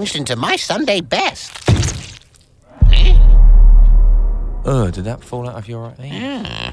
into my Sunday best. Oh, did that fall out of your right ear? Yeah.